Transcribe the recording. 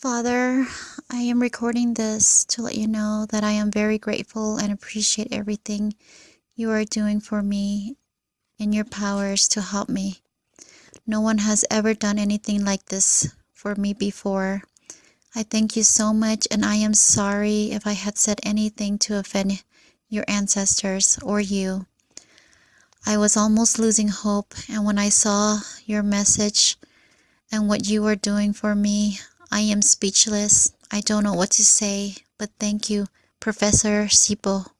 Father, I am recording this to let you know that I am very grateful and appreciate everything you are doing for me in your powers to help me. No one has ever done anything like this for me before. I thank you so much and I am sorry if I had said anything to offend your ancestors or you. I was almost losing hope and when I saw your message and what you were doing for me, I am speechless. I don't know what to say, but thank you, Professor Sipo.